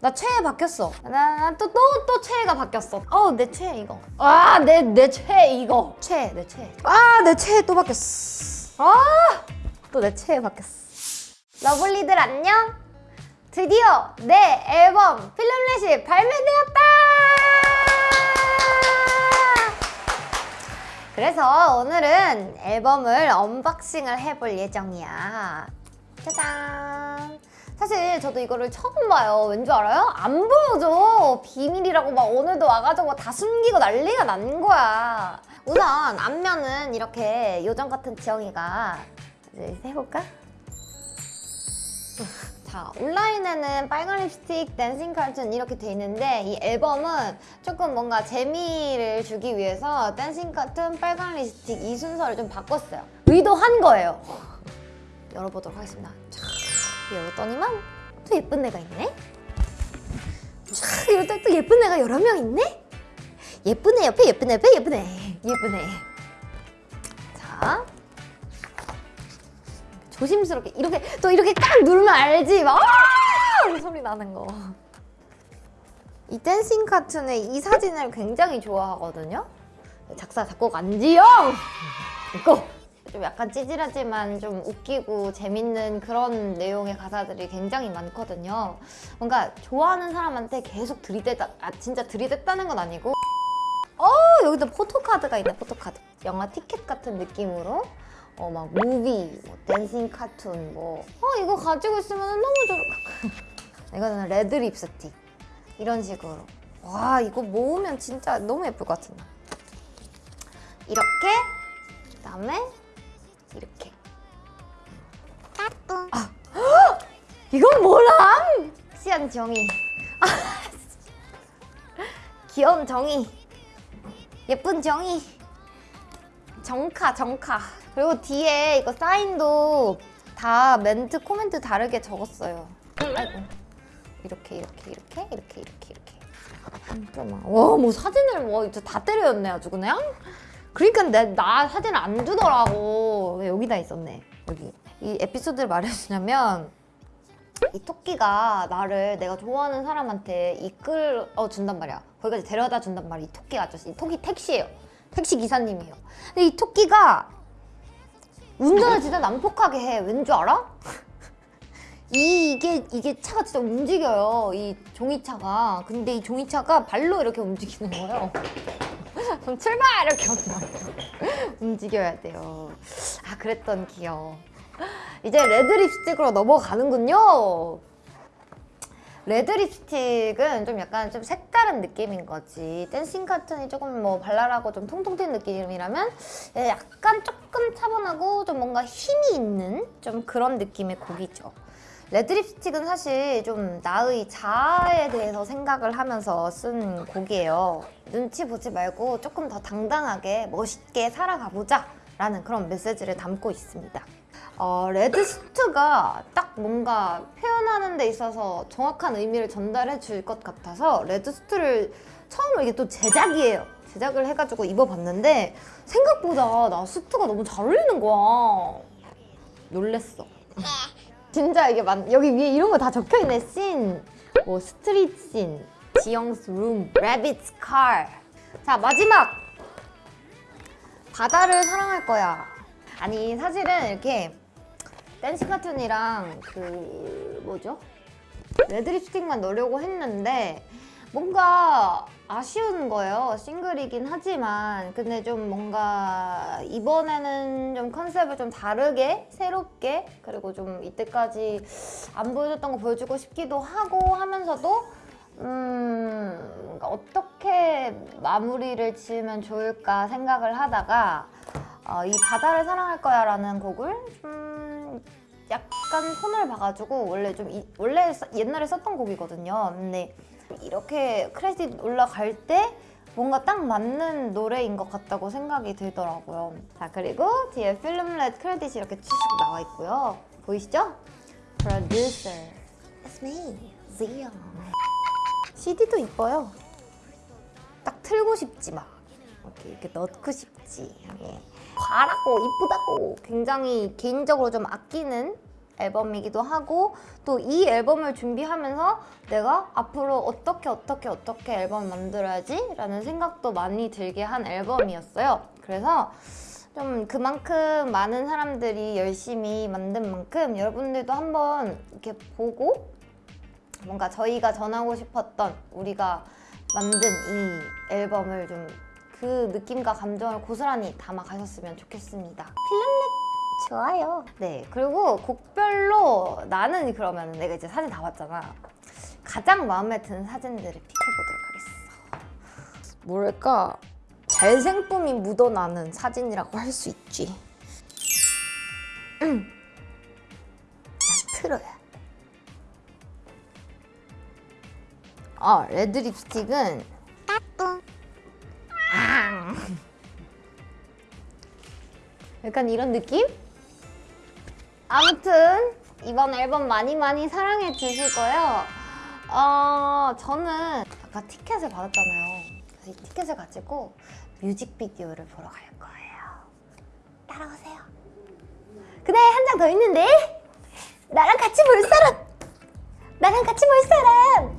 나 최애 바뀌었어. 나 또 또 또 최애가 바뀌었어. 어, 내 최애 이거. 아, 내 내 최애 이거. 최애, 내 최애. 아, 내 최애 또 바뀌었어. 아, 또 내 최애 바뀌었어. 러블리들 안녕. 드디어 내 앨범 Filmlet이 발매되었다. 그래서 오늘은 앨범을 언박싱을 해볼 예정이야. 짜잔. 사실 저도 이거를 처음 봐요. 왠지 알아요? 안 보여줘. 비밀이라고 막 오늘도 와가지고 다 숨기고 난리가 난 거야. 우선 앞면은 이렇게 요정 같은 지영이가 이제 해볼까? 자, 온라인에는 빨간 립스틱, Dancing Cartoon 이렇게 돼 있는데 이 앨범은 조금 뭔가 재미를 주기 위해서 Dancing Cartoon, 빨간 립스틱 이 순서를 좀 바꿨어요. 의도한 거예요. 열어보도록 하겠습니다. 자, 열었더니만 또 예쁜 애가 있네? 자, 이럴 또 예쁜 애가 여러 명 있네? 예쁜 애 옆에 예쁜 애 옆에 예쁜 애 예쁜 애 자, 조심스럽게 이렇게 또 이렇게 딱 누르면 알지 막 아! 소리 나는 거. 이 댄싱 카툰의 이 사진을 굉장히 좋아하거든요. 작사 작곡 안지영 있고 좀 약간 찌질하지만 좀 웃기고 재밌는 그런 내용의 가사들이 굉장히 많거든요. 뭔가 좋아하는 사람한테 계속 들이대다 아 진짜 들이댔다는 건 아니고. 어 여기도 포토카드가 있네 포토카드. 영화 티켓 같은 느낌으로. 어 막 movie, 뭐 Dancing Cartoon 뭐. 어 이거 가지고 있으면 너무 좋을 이거는 Red Lipstick. 이런 식으로. 와 이거 모으면 진짜 너무 예쁠 것 같은데. 이렇게 그다음에 이렇게. 아, 헉! 이건 뭐람? 섹시한 정이 아, 귀여운 정이 예쁜 정이 정카 정카. 그리고 뒤에 이거 사인도 다 멘트 코멘트 다르게 적었어요. 아이고. 이렇게 이렇게 이렇게 이렇게 이렇게 이렇게. 잠깐만 와뭐 사진을 뭐 이제 다 때려였네 아주 그냥 그러니까 내, 나 사진을 안 주더라고. 왜 여기다 있었네 여기. 이 에피소드를 말해주냐면 이 토끼가 나를 내가 좋아하는 사람한테 이끌어 준단 말이야. 거기까지 데려다 준단 말이야 이 토끼 아저씨. 이 토끼 택시예요. 택시 기사님이에요. 근데 이 토끼가 운전을 진짜 난폭하게 해. 왠 줄 알아? 이, 이게 이게 차가 진짜 움직여요 이 종이차가. 근데 이 종이차가 발로 이렇게 움직이는 거예요 그럼 출발! 이렇게 움직여야 돼요. 아 그랬던 기억. 이제 Red Lipstick으로 넘어가는군요. Red Lipstick은 좀 약간 좀 색다른 느낌인 거지. Dancing Cartoon이 조금 뭐 발랄하고 좀 통통 튄 느낌이라면 얘 약간 조금 차분하고 좀 뭔가 힘이 있는 좀 그런 느낌의 곡이죠 Red Lipstick은 사실 좀 나의 자아에 대해서 생각을 하면서 쓴 곡이에요. 눈치 보지 말고 조금 더 당당하게 멋있게 살아가보자 라는 그런 메시지를 담고 있습니다. 어, Red Lipstick이 딱 뭔가 표현하는 데 있어서 정확한 의미를 전달해 줄 것 같아서 Red Lipstick을 처음으로 이게 또 제작이에요. 제작을 해가지고 입어봤는데 생각보다 나 수트가 너무 잘 어울리는 거야. 놀랬어 진짜 이게 만 여기 위에 이런 거 다 적혀있네 씬, 뭐 스트릿 씬, 지영스 룸, 레빗스 칼. 자 마지막 바다를 사랑할 거야. 아니 사실은 이렇게 댄싱 카툰이랑 그 뭐죠? 레드 립스틱만 넣으려고 했는데 뭔가 아쉬운 거예요. 싱글이긴 하지만 근데 좀 뭔가 이번에는 좀 컨셉을 좀 다르게 새롭게 그리고 좀 이때까지 안 보여줬던 거 보여주고 싶기도 하고 하면서도 음 뭔가 어떻게 마무리를 지으면 좋을까 생각을 하다가 어, 이 바다를 사랑할 거야 라는 곡을 좀 약간 손을 봐가지고 원래 좀 이, 원래 써- 옛날에 썼던 곡이거든요. 근데 이렇게 크레딧 올라갈 때 뭔가 딱 맞는 노래인 것 같다고 생각이 들더라고요. 자 그리고 뒤에 필름렛 크레딧이 이렇게 쭉 나와 있고요. 보이시죠? Producer, it's me, Zion. CD도 이뻐요. 딱 틀고 싶지 막 이렇게, 이렇게 넣고 싶지. 예. 과라고 이쁘다고 굉장히 개인적으로 좀 아끼는 앨범이기도 하고 또 이 앨범을 준비하면서 내가 앞으로 어떻게 어떻게 어떻게 앨범을 만들어야지 라는 생각도 많이 들게 한 앨범이었어요. 그래서 좀 그만큼 많은 사람들이 열심히 만든 만큼 여러분들도 한번 이렇게 보고 뭔가 저희가 전하고 싶었던 우리가 만든 이 앨범을 좀 그 느낌과 감정을 고스란히 담아 가셨으면 좋겠습니다. 필름넷 좋아요. 네, 그리고 곡별로 나는 그러면 내가 이제 사진 다 봤잖아. 가장 마음에 드는 사진들을 픽해보도록 하겠어. 뭐랄까 잘생쁨이 묻어나는 사진이라고 할 수 있지. 음. 난 틀어야. 아, 레드 립스틱은 아. 약간 이런 느낌? 아무튼 이번 앨범 많이 많이 사랑해 주시고요. 어, 저는 아까 티켓을 받았잖아요. 그래서 이 티켓을 가지고 뮤직비디오를 보러 갈 거예요. 따라오세요. 근데 한장 더 있는데 나랑 같이 볼 사람! 나랑! 같이 볼 사람!